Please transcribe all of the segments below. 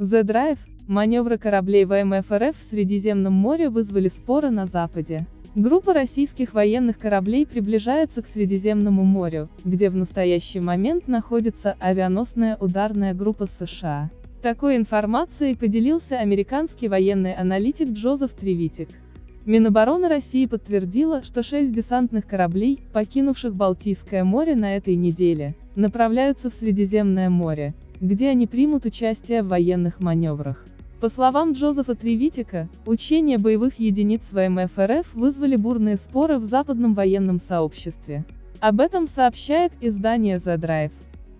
The Drive, маневры кораблей ВМФ РФ в Средиземном море вызвали споры на Западе. Группа российских военных кораблей приближается к Средиземному морю, где в настоящий момент находится авианосная ударная группа США. Такой информацией поделился американский военный аналитик Джозеф Тревитик. Минобороны России подтвердила, что шесть десантных кораблей, покинувших Балтийское море на этой неделе, направляются в Средиземное море, где они примут участие в военных маневрах. По словам Джозефа Тревитика, учения боевых единиц ВМФ РФ вызвали бурные споры в западном военном сообществе. Об этом сообщает издание The Drive.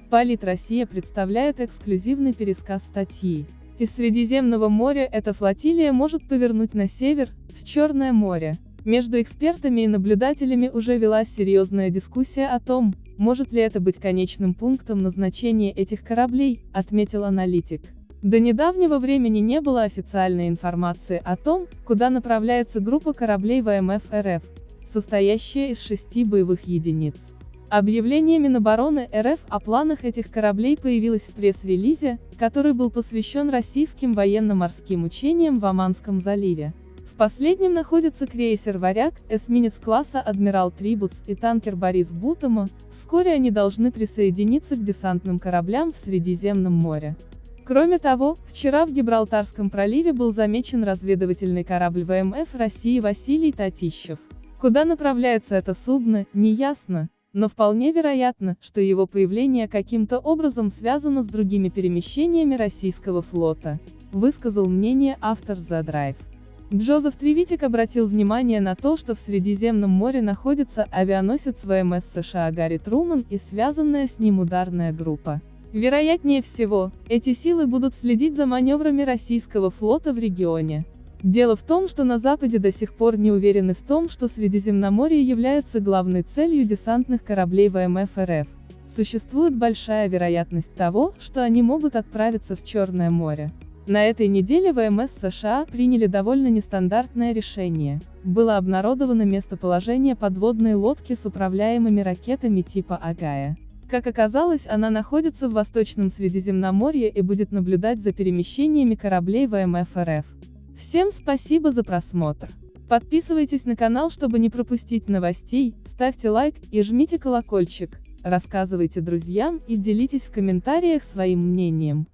Полит Россия представляет эксклюзивный пересказ статьи. Из Средиземного моря эта флотилия может повернуть на север, в Черное море. Между экспертами и наблюдателями уже велась серьезная дискуссия о том, может ли это быть конечным пунктом назначения этих кораблей, отметил аналитик. До недавнего времени не было официальной информации о том, куда направляется группа кораблей ВМФ РФ, состоящая из шести боевых единиц. Объявление Минобороны РФ о планах этих кораблей появилось в пресс-релизе, который был посвящен российским военно-морским учениям в Оманском заливе последнем находится крейсер «Варяг», эсминец класса «Адмирал Трибутс» и танкер «Борис Бутома», вскоре они должны присоединиться к десантным кораблям в Средиземном море. Кроме того, вчера в Гибралтарском проливе был замечен разведывательный корабль ВМФ России Василий Татищев. Куда направляется это судно, неясно, но вполне вероятно, что его появление каким-то образом связано с другими перемещениями российского флота, высказал мнение автор The Drive. Джозеф Тревитик обратил внимание на то, что в Средиземном море находится авианосец ВМС США Гарри Труман и связанная с ним ударная группа. Вероятнее всего, эти силы будут следить за маневрами российского флота в регионе. Дело в том, что на Западе до сих пор не уверены в том, что Средиземноморье является главной целью десантных кораблей ВМФ РФ. Существует большая вероятность того, что они могут отправиться в Черное море. На этой неделе ВМС США приняли довольно нестандартное решение. Было обнародовано местоположение подводной лодки с управляемыми ракетами типа Агая. Как оказалось, она находится в Восточном Средиземноморье и будет наблюдать за перемещениями кораблей ВМФ РФ. Всем спасибо за просмотр. Подписывайтесь на канал, чтобы не пропустить новостей, ставьте лайк и жмите колокольчик, рассказывайте друзьям и делитесь в комментариях своим мнением.